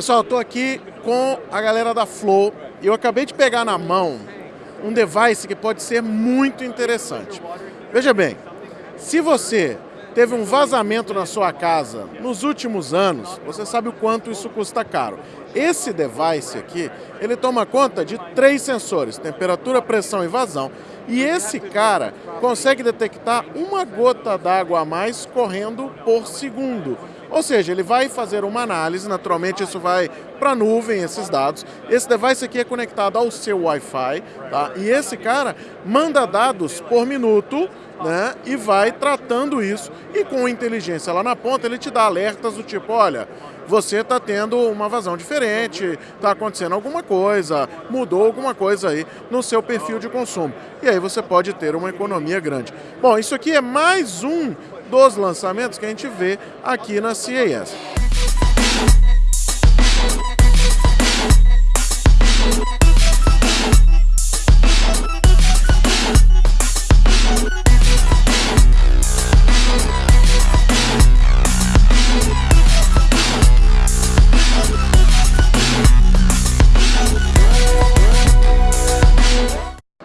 Pessoal, estou aqui com a galera da Flow e eu acabei de pegar na mão um device que pode ser muito interessante. Veja bem, se você teve um vazamento na sua casa nos últimos anos, você sabe o quanto isso custa caro. Esse device aqui, ele toma conta de três sensores, temperatura, pressão e vazão, e esse cara consegue detectar uma gota d'água a mais correndo por segundo. Ou seja, ele vai fazer uma análise, naturalmente isso vai para a nuvem, esses dados. Esse device aqui é conectado ao seu Wi-Fi, tá? e esse cara manda dados por minuto né? e vai tratando isso. E com inteligência lá na ponta, ele te dá alertas do tipo, olha, você está tendo uma vazão diferente, está acontecendo alguma coisa, mudou alguma coisa aí no seu perfil de consumo. E aí você pode ter uma economia grande. Bom, isso aqui é mais um dos lançamentos que a gente vê aqui na CES.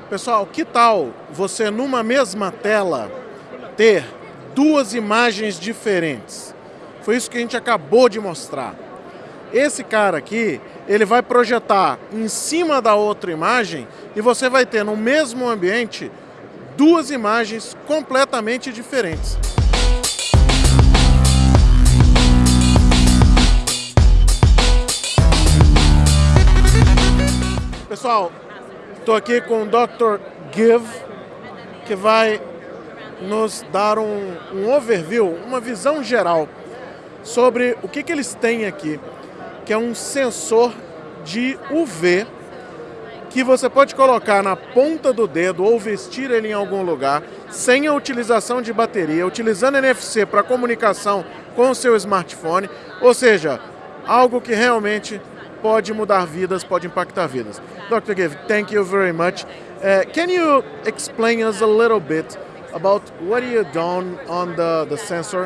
Pessoal, que tal você numa mesma tela ter duas imagens diferentes? Foi isso que a gente acabou de mostrar. Esse cara aqui, ele vai projetar em cima da outra imagem e você vai ter no mesmo ambiente duas imagens completamente diferentes. Pessoal, Estou aqui com o Dr. Give, que vai nos dar um, um overview, uma visão geral sobre o que, que eles têm aqui, que é um sensor de UV que você pode colocar na ponta do dedo ou vestir ele em algum lugar, sem a utilização de bateria, utilizando NFC para comunicação com o seu smartphone, ou seja, algo que realmente pode mudar vidas, pode impactar vidas. Dr. Give, thank you very much. Uh, can you explain us a little bit about what you done on the, the sensor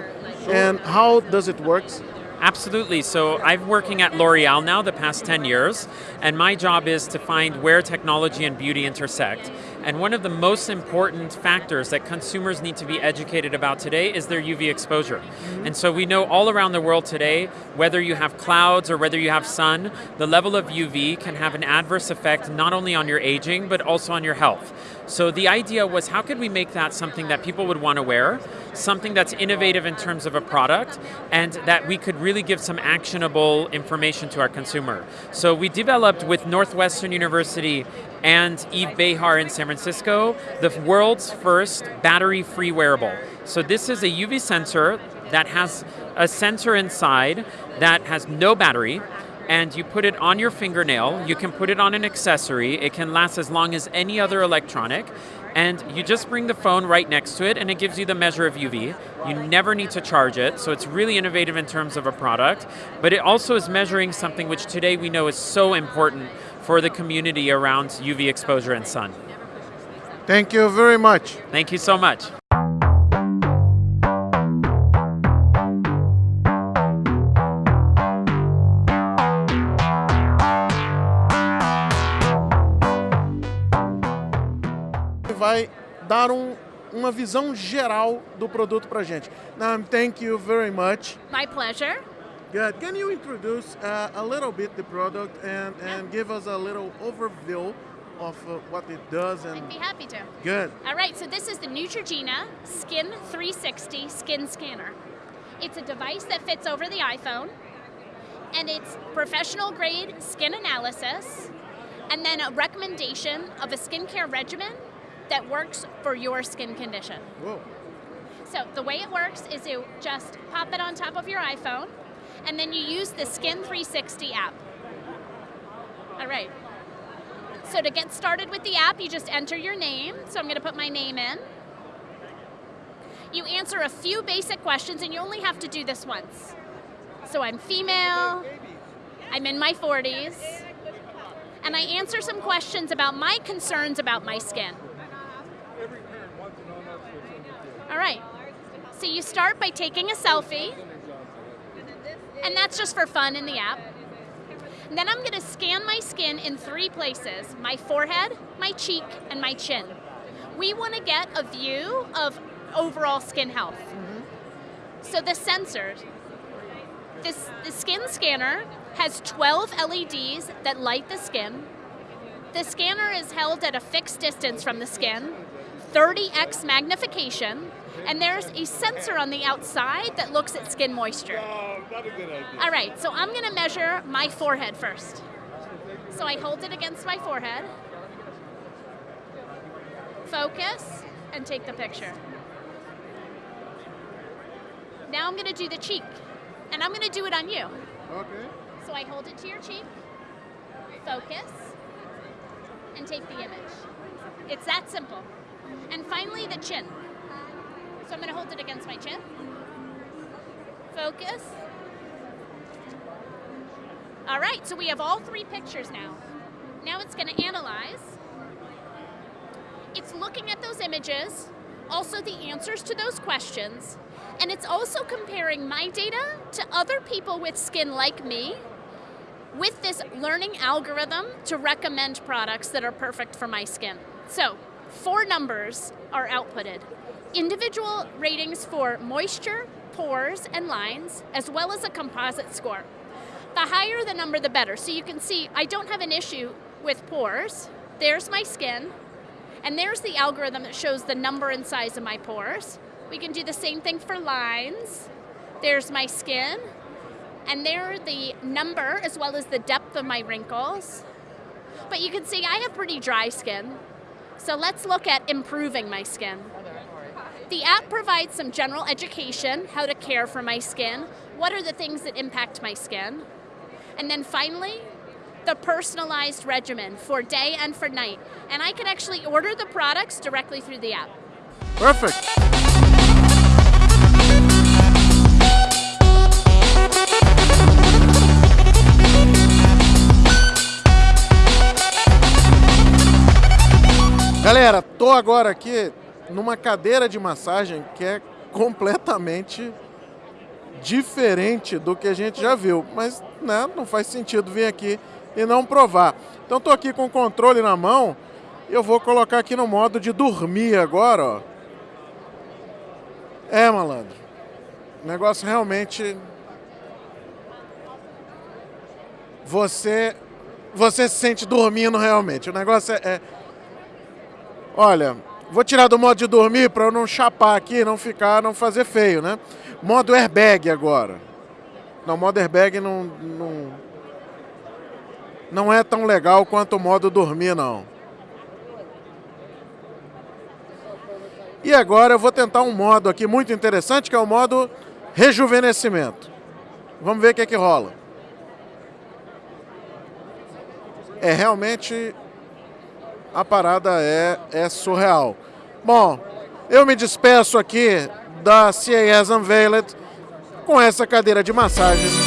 and how does it works? Absolutely. So I'm working at L'Oreal now the past 10 years, and my job is to find where technology and beauty intersect. And one of the most important factors that consumers need to be educated about today is their UV exposure. Mm-hmm. And so we know all around the world today, whether you have clouds or whether you have sun, the level of UV can have an adverse effect not only on your aging, but also on your health. So the idea was how could we make that something that people would want to wear, something that's innovative in terms of a product, and that we could really give some actionable information to our consumer. So we developed with Northwestern University and Yves Béhar in San Francisco, the world's first battery-free wearable. So this is a UV sensor that has a sensor inside that has no battery, and you put it on your fingernail, you can put it on an accessory, it can last as long as any other electronic, and you just bring the phone right next to it and it gives you the measure of UV. You never need to charge it, so it's really innovative in terms of a product, but it also is measuring something which today we know is so important for the community around UV exposure and sun. Thank you very much. Thank you so much. vai dar um, uma visão geral do produto para gente. Now, thank you very much. My pleasure. Good. Can you introduce uh, a little bit the product and, and yeah. give us a little overview of uh, what it does? And I'd be happy to. Good. All right, so this is the Neutrogena Skin 360 Skin Scanner. It's a device that fits over the iPhone, and it's professional grade skin analysis, and then a recommendation of a skincare regimen that works for your skin condition. Whoa. So the way it works is you just pop it on top of your iPhone, and then you use the Skin 360 app. All right. So to get started with the app, you just enter your name. So I'm going to put my name in. You answer a few basic questions, and you only have to do this once. So I'm female, I'm in my 40s, and I answer some questions about my concerns about my skin. All right. So you start by taking a selfie, and that's just for fun in the app. And then I'm gonna scan my skin in three places, my forehead, my cheek, and my chin. We wanna get a view of overall skin health. So the sensors, this, the skin scanner has 12 LEDs that light the skin. The scanner is held at a fixed distance from the skin, 30x magnification, and there's a sensor on the outside that looks at skin moisture. Oh, not a good idea. All right, so I'm gonna measure my forehead first. So I hold it against my forehead, focus, and take the picture. Now I'm gonna do the cheek, and I'm gonna do it on you. Okay. So I hold it to your cheek, focus, and take the image. It's that simple. And finally, the chin. So I'm going to hold it against my chin. Focus. All right, so we have all three pictures now. Now it's going to analyze. It's looking at those images, also the answers to those questions, and it's also comparing my data to other people with skin like me with this learning algorithm to recommend products that are perfect for my skin. So, four numbers are outputted. Individual ratings for moisture, pores, and lines, as well as a composite score. The higher the number, the better. So you can see I don't have an issue with pores. There's my skin, and there's the algorithm that shows the number and size of my pores. We can do the same thing for lines. There's my skin, and there the number as well as the depth of my wrinkles. But you can see I have pretty dry skin. So let's look at improving my skin. The app provides some general education, how to care for my skin, what are the things that impact my skin. And then finally, the personalized regimen for day and for night. And I can actually order the products directly through the app. Perfect. Galera, tô agora aqui numa cadeira de massagem que é completamente diferente do que a gente já viu, mas né, não faz sentido vir aqui e não provar. Então tô aqui com o controle na mão, eu vou colocar aqui no modo de dormir agora, ó. É, malandro. O negócio realmente você você se sente dormindo realmente. O negócio é, é Olha, vou tirar do modo de dormir para eu não chapar aqui, não ficar, não fazer feio, né? Modo airbag agora. Não, modo airbag não, não, não é tão legal quanto o modo dormir, não. E agora eu vou tentar um modo aqui muito interessante, que é o modo rejuvenescimento. Vamos ver o que é que rola. É realmente a parada é, é surreal. Bom, eu me despeço aqui da CAS Unveiled com essa cadeira de massagem